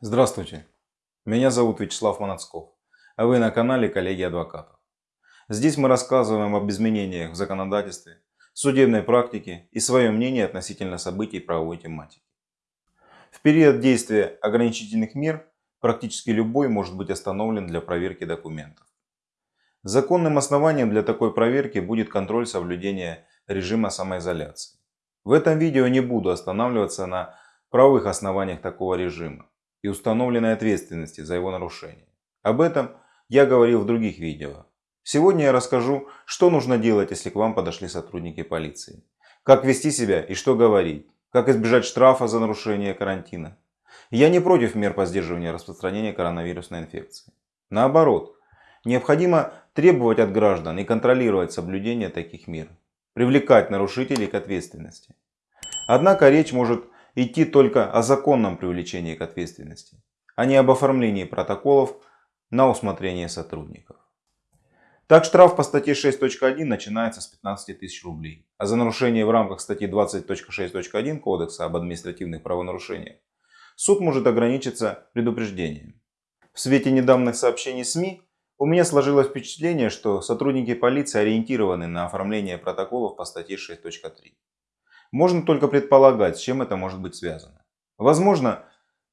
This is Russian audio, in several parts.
Здравствуйте, меня зовут Вячеслав Манацков, а вы на канале Коллеги Адвокатов. Здесь мы рассказываем об изменениях в законодательстве, судебной практике и свое мнение относительно событий правовой тематики. В период действия ограничительных мер практически любой может быть остановлен для проверки документов. Законным основанием для такой проверки будет контроль соблюдения режима самоизоляции. В этом видео не буду останавливаться на правовых основаниях такого режима и установленной ответственности за его нарушение. Об этом я говорил в других видео. Сегодня я расскажу, что нужно делать, если к вам подошли сотрудники полиции. Как вести себя и что говорить. Как избежать штрафа за нарушение карантина. Я не против мер по сдерживанию распространения коронавирусной инфекции. Наоборот, необходимо требовать от граждан и контролировать соблюдение таких мер. Привлекать нарушителей к ответственности. Однако речь может идти только о законном привлечении к ответственности, а не об оформлении протоколов на усмотрение сотрудников. Так штраф по статье 6.1 начинается с 15 тысяч рублей, а за нарушение в рамках статьи 20.6.1 Кодекса об административных правонарушениях суд может ограничиться предупреждением. В свете недавних сообщений СМИ у меня сложилось впечатление, что сотрудники полиции ориентированы на оформление протоколов по статье 6.3. Можно только предполагать, с чем это может быть связано. Возможно,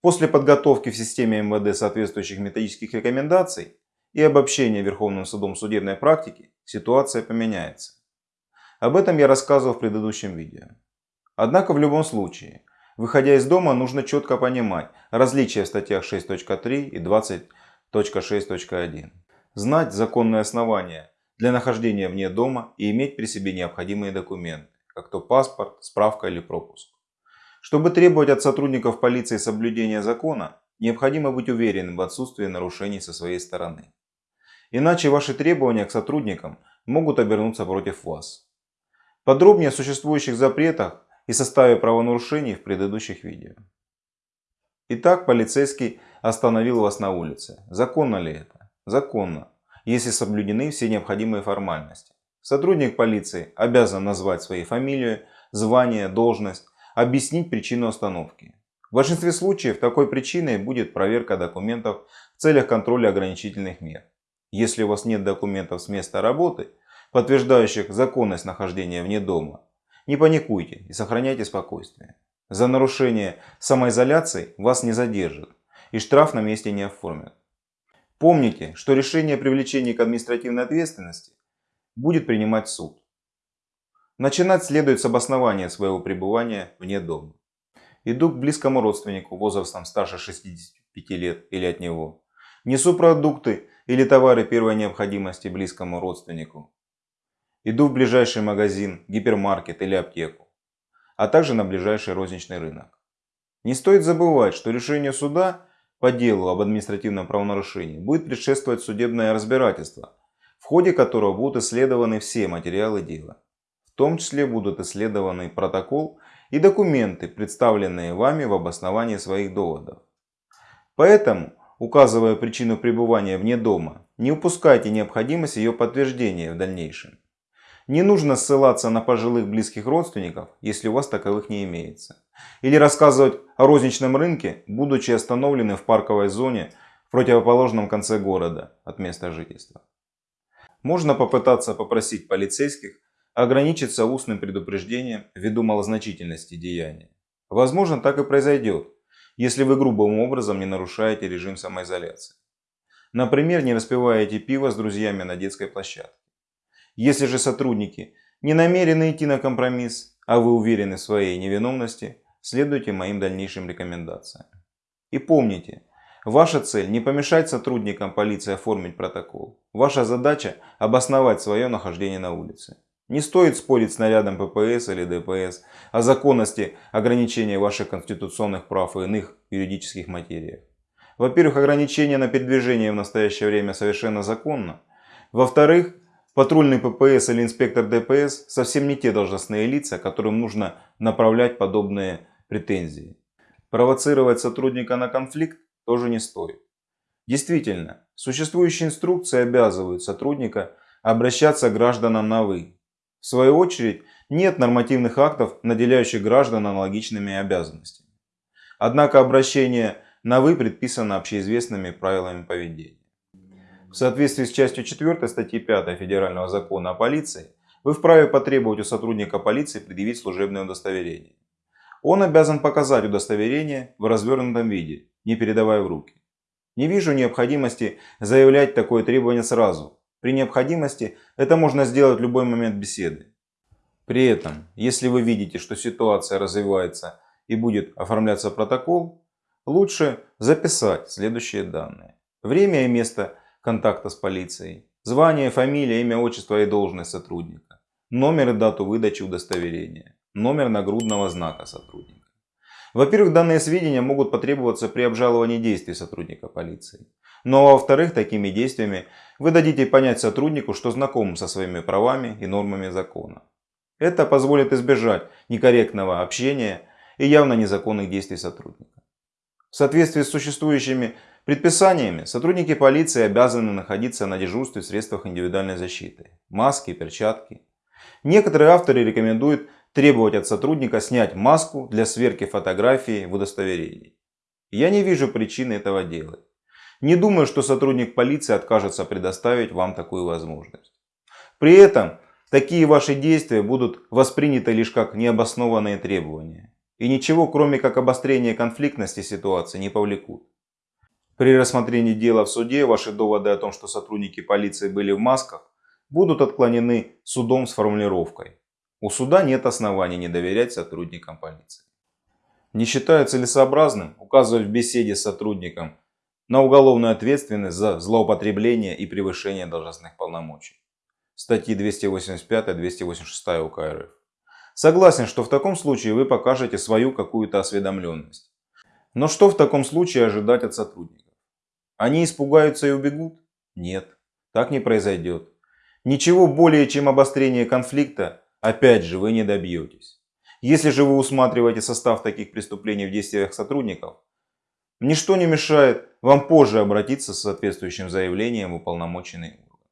после подготовки в системе МВД соответствующих методических рекомендаций и обобщения Верховным судом судебной практики, ситуация поменяется. Об этом я рассказывал в предыдущем видео. Однако в любом случае, выходя из дома, нужно четко понимать различия в статьях 6.3 и 20.6.1. Знать законные основания для нахождения вне дома и иметь при себе необходимые документы как то паспорт, справка или пропуск. Чтобы требовать от сотрудников полиции соблюдения закона, необходимо быть уверенным в отсутствии нарушений со своей стороны. Иначе ваши требования к сотрудникам могут обернуться против вас. Подробнее о существующих запретах и составе правонарушений в предыдущих видео. Итак, полицейский остановил вас на улице. Законно ли это? Законно, если соблюдены все необходимые формальности. Сотрудник полиции обязан назвать свои фамилию, звание, должность, объяснить причину остановки. В большинстве случаев такой причиной будет проверка документов в целях контроля ограничительных мер. Если у вас нет документов с места работы, подтверждающих законность нахождения вне дома, не паникуйте и сохраняйте спокойствие. За нарушение самоизоляции вас не задержат и штраф на месте не оформят. Помните, что решение о привлечении к административной ответственности будет принимать суд. Начинать следует с обоснования своего пребывания вне дома. Иду к близкому родственнику возрастом старше 65 лет или от него. Несу продукты или товары первой необходимости близкому родственнику. Иду в ближайший магазин, гипермаркет или аптеку, а также на ближайший розничный рынок. Не стоит забывать, что решению суда по делу об административном правонарушении будет предшествовать судебное разбирательство – в ходе которого будут исследованы все материалы дела. В том числе будут исследованы протокол и документы, представленные вами в обосновании своих доводов. Поэтому, указывая причину пребывания вне дома, не упускайте необходимость ее подтверждения в дальнейшем. Не нужно ссылаться на пожилых близких родственников, если у вас таковых не имеется. Или рассказывать о розничном рынке, будучи остановлены в парковой зоне в противоположном конце города от места жительства. Можно попытаться попросить полицейских ограничиться устным предупреждением ввиду малозначительности деяния. Возможно, так и произойдет, если вы грубым образом не нарушаете режим самоизоляции. Например, не распиваете пиво с друзьями на детской площадке. Если же сотрудники не намерены идти на компромисс, а вы уверены в своей невиновности, следуйте моим дальнейшим рекомендациям. И помните, Ваша цель не помешать сотрудникам полиции оформить протокол. Ваша задача обосновать свое нахождение на улице. Не стоит спорить с нарядом ППС или ДПС о законности ограничения ваших конституционных прав и иных юридических материях. Во-первых, ограничение на передвижение в настоящее время совершенно законно. Во-вторых, патрульный ППС или инспектор ДПС совсем не те должностные лица, которым нужно направлять подобные претензии. Провоцировать сотрудника на конфликт тоже не стоит. Действительно, существующие инструкции обязывают сотрудника обращаться к гражданам на «вы». В свою очередь, нет нормативных актов, наделяющих граждан аналогичными обязанностями. Однако обращение на «вы» предписано общеизвестными правилами поведения. В соответствии с частью 4 статьи 5 Федерального закона о полиции, вы вправе потребовать у сотрудника полиции предъявить служебное удостоверение. Он обязан показать удостоверение в развернутом виде, не передавая в руки. Не вижу необходимости заявлять такое требование сразу. При необходимости это можно сделать в любой момент беседы. При этом, если вы видите, что ситуация развивается и будет оформляться протокол, лучше записать следующие данные. Время и место контакта с полицией, звание, фамилия, имя, отчество и должность сотрудника, номер и дату выдачи удостоверения, номер нагрудного знака сотрудника. Во-первых, данные сведения могут потребоваться при обжаловании действий сотрудника полиции. Ну а во-вторых, такими действиями вы дадите понять сотруднику, что знаком со своими правами и нормами закона. Это позволит избежать некорректного общения и явно незаконных действий сотрудника. В соответствии с существующими предписаниями, сотрудники полиции обязаны находиться на дежурстве в средствах индивидуальной защиты. Маски, перчатки. Некоторые авторы рекомендуют требовать от сотрудника снять маску для сверки фотографии в удостоверении. Я не вижу причины этого делать. Не думаю, что сотрудник полиции откажется предоставить вам такую возможность. При этом такие ваши действия будут восприняты лишь как необоснованные требования. И ничего, кроме как обострения конфликтности ситуации, не повлекут. При рассмотрении дела в суде ваши доводы о том, что сотрудники полиции были в масках, будут отклонены судом с формулировкой у суда нет оснований не доверять сотрудникам полиции. Не считаю целесообразным указывать в беседе с сотрудником на уголовную ответственность за злоупотребление и превышение должностных полномочий. Статьи 285-286 УК РФ. Согласен, что в таком случае вы покажете свою какую-то осведомленность. Но что в таком случае ожидать от сотрудников? Они испугаются и убегут? Нет, так не произойдет. Ничего более, чем обострение конфликта Опять же, вы не добьетесь. Если же вы усматриваете состав таких преступлений в действиях сотрудников, ничто не мешает вам позже обратиться с соответствующим заявлением в уполномоченный орган.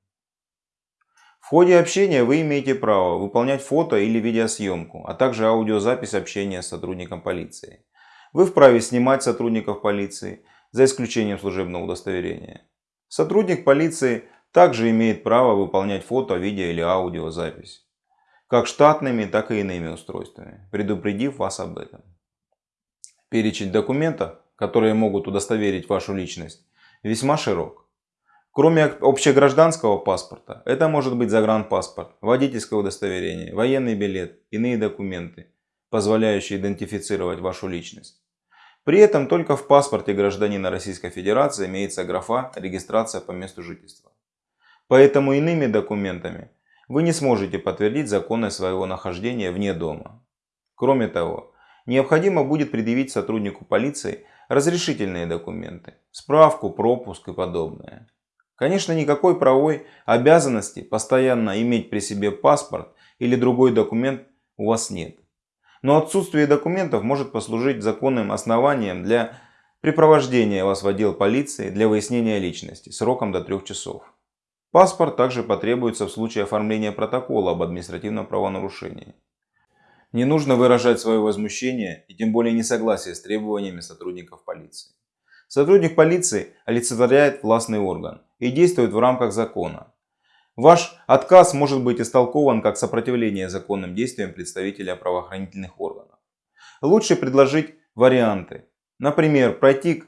В ходе общения вы имеете право выполнять фото или видеосъемку, а также аудиозапись общения с сотрудником полиции. Вы вправе снимать сотрудников полиции, за исключением служебного удостоверения. Сотрудник полиции также имеет право выполнять фото, видео или аудиозапись как штатными, так и иными устройствами, предупредив вас об этом. Перечень документов, которые могут удостоверить вашу личность, весьма широк. Кроме общегражданского паспорта, это может быть загранпаспорт, водительское удостоверение, военный билет, иные документы, позволяющие идентифицировать вашу личность. При этом только в паспорте гражданина Российской Федерации имеется графа «Регистрация по месту жительства». Поэтому иными документами вы не сможете подтвердить законность своего нахождения вне дома. Кроме того, необходимо будет предъявить сотруднику полиции разрешительные документы, справку, пропуск и подобное. Конечно, никакой правовой обязанности постоянно иметь при себе паспорт или другой документ у вас нет. Но отсутствие документов может послужить законным основанием для припровождения вас в отдел полиции для выяснения личности сроком до трех часов. Паспорт также потребуется в случае оформления протокола об административном правонарушении. Не нужно выражать свое возмущение и тем более несогласие с требованиями сотрудников полиции. Сотрудник полиции олицетворяет властный орган и действует в рамках закона. Ваш отказ может быть истолкован как сопротивление законным действиям представителя правоохранительных органов. Лучше предложить варианты. Например, пройти к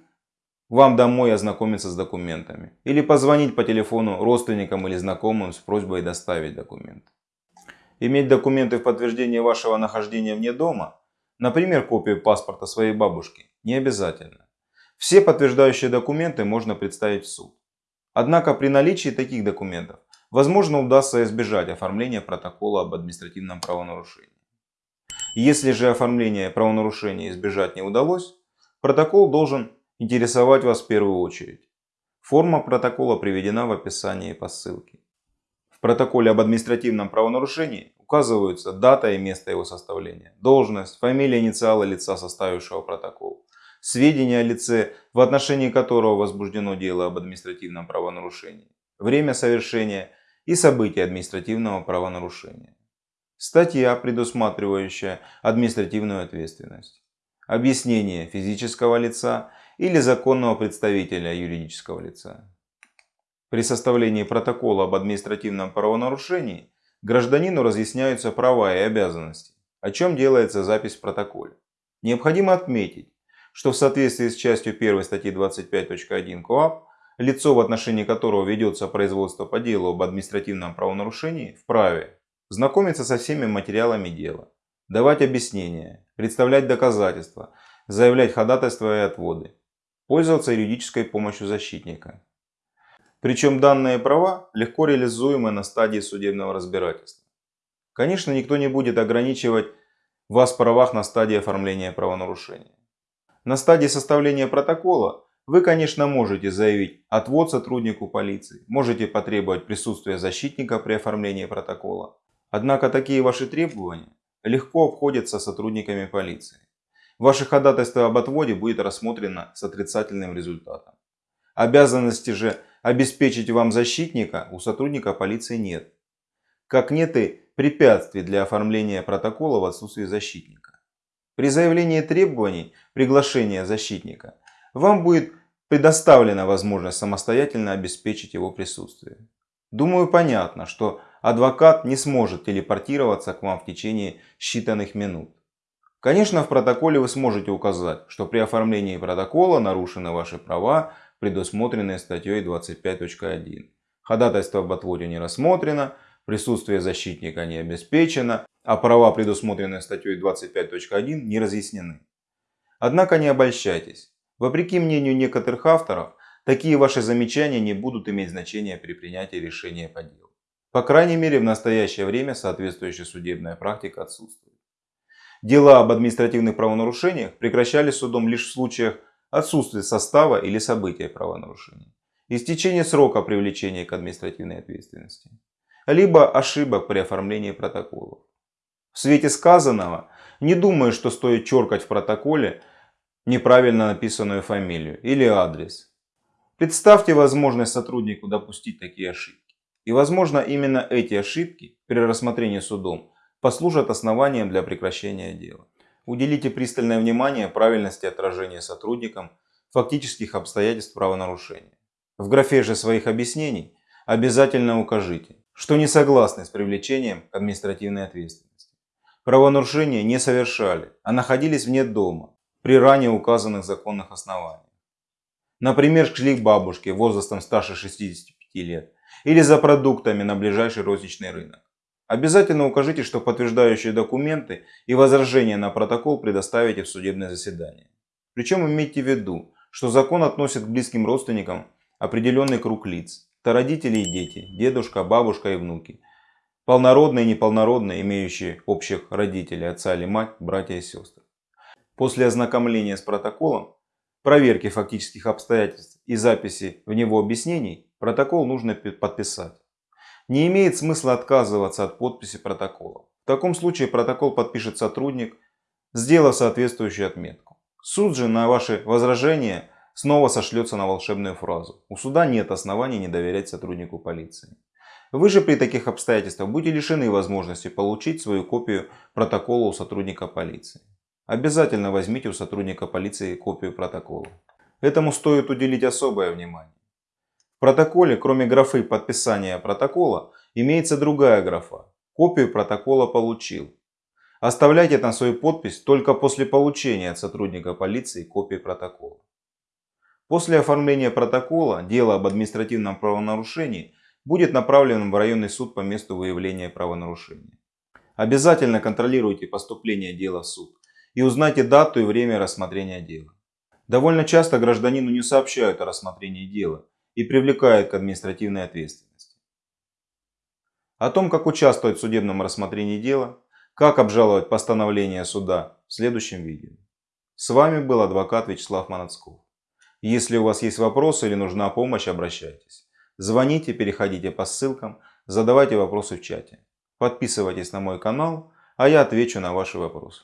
вам домой ознакомиться с документами. Или позвонить по телефону родственникам или знакомым с просьбой доставить документы. Иметь документы в подтверждение вашего нахождения вне дома, например, копию паспорта своей бабушки, не обязательно. Все подтверждающие документы можно представить в суд. Однако при наличии таких документов, возможно удастся избежать оформления протокола об административном правонарушении. Если же оформление правонарушения избежать не удалось, протокол должен интересовать вас в первую очередь. Форма протокола приведена в описании по ссылке. В протоколе об административном правонарушении указываются дата и место его составления, должность, фамилия, инициалы лица, составившего протокол, сведения о лице, в отношении которого возбуждено дело об административном правонарушении, время совершения и события административного правонарушения. Статья, предусматривающая административную ответственность. Объяснение физического лица или законного представителя юридического лица. При составлении протокола об административном правонарушении гражданину разъясняются права и обязанности, о чем делается запись в протоколе. Необходимо отметить, что в соответствии с частью 1 статьи 25.1 КоАП лицо, в отношении которого ведется производство по делу об административном правонарушении, вправе знакомиться со всеми материалами дела, давать объяснения, представлять доказательства, заявлять ходатайства и отводы, пользоваться юридической помощью защитника. Причем данные права легко реализуемы на стадии судебного разбирательства. Конечно, никто не будет ограничивать вас в правах на стадии оформления правонарушения. На стадии составления протокола вы, конечно, можете заявить отвод сотруднику полиции, можете потребовать присутствия защитника при оформлении протокола. Однако такие ваши требования легко обходятся сотрудниками полиции. Ваше ходатайство об отводе будет рассмотрено с отрицательным результатом. Обязанности же обеспечить вам защитника у сотрудника полиции нет. Как нет и препятствий для оформления протокола в отсутствии защитника. При заявлении требований приглашения защитника вам будет предоставлена возможность самостоятельно обеспечить его присутствие. Думаю, понятно, что адвокат не сможет телепортироваться к вам в течение считанных минут. Конечно, в протоколе вы сможете указать, что при оформлении протокола нарушены ваши права, предусмотренные статьей 25.1. Ходатайство об отводе не рассмотрено, присутствие защитника не обеспечено, а права, предусмотренные статьей 25.1, не разъяснены. Однако не обольщайтесь. Вопреки мнению некоторых авторов, такие ваши замечания не будут иметь значения при принятии решения по делу. По крайней мере, в настоящее время соответствующая судебная практика отсутствует. Дела об административных правонарушениях прекращались судом лишь в случаях отсутствия состава или события правонарушения, истечения срока привлечения к административной ответственности, либо ошибок при оформлении протоколов. В свете сказанного, не думаю, что стоит черкать в протоколе неправильно написанную фамилию или адрес. Представьте возможность сотруднику допустить такие ошибки. И возможно именно эти ошибки при рассмотрении судом послужат основанием для прекращения дела. Уделите пристальное внимание правильности отражения сотрудникам фактических обстоятельств правонарушения. В графе же своих объяснений обязательно укажите, что не согласны с привлечением к административной ответственности. Правонарушения не совершали, а находились вне дома, при ранее указанных законных основаниях. Например, шли к бабушке возрастом старше 65 лет или за продуктами на ближайший розничный рынок. Обязательно укажите, что подтверждающие документы и возражения на протокол предоставите в судебное заседание. Причем имейте в виду, что закон относит к близким родственникам определенный круг лиц. Это родители и дети, дедушка, бабушка и внуки. Полнородные и неполнородные, имеющие общих родителей, отца или мать, братья и сестры. После ознакомления с протоколом, проверки фактических обстоятельств и записи в него объяснений, протокол нужно подписать. Не имеет смысла отказываться от подписи протокола. В таком случае протокол подпишет сотрудник, сделав соответствующую отметку. Суд же на ваши возражения снова сошлется на волшебную фразу. У суда нет оснований не доверять сотруднику полиции. Вы же при таких обстоятельствах будете лишены возможности получить свою копию протокола у сотрудника полиции. Обязательно возьмите у сотрудника полиции копию протокола. Этому стоит уделить особое внимание. Протоколе, кроме графы подписания протокола, имеется другая графа. Копию протокола получил. Оставляйте там свою подпись только после получения от сотрудника полиции копии протокола. После оформления протокола дело об административном правонарушении будет направлено в районный суд по месту выявления правонарушения. Обязательно контролируйте поступление дела в суд и узнайте дату и время рассмотрения дела. Довольно часто гражданину не сообщают о рассмотрении дела и привлекают к административной ответственности. О том, как участвовать в судебном рассмотрении дела, как обжаловать постановление суда в следующем видео. С вами был адвокат Вячеслав Манацков. Если у вас есть вопросы или нужна помощь, обращайтесь. Звоните, переходите по ссылкам, задавайте вопросы в чате. Подписывайтесь на мой канал, а я отвечу на ваши вопросы.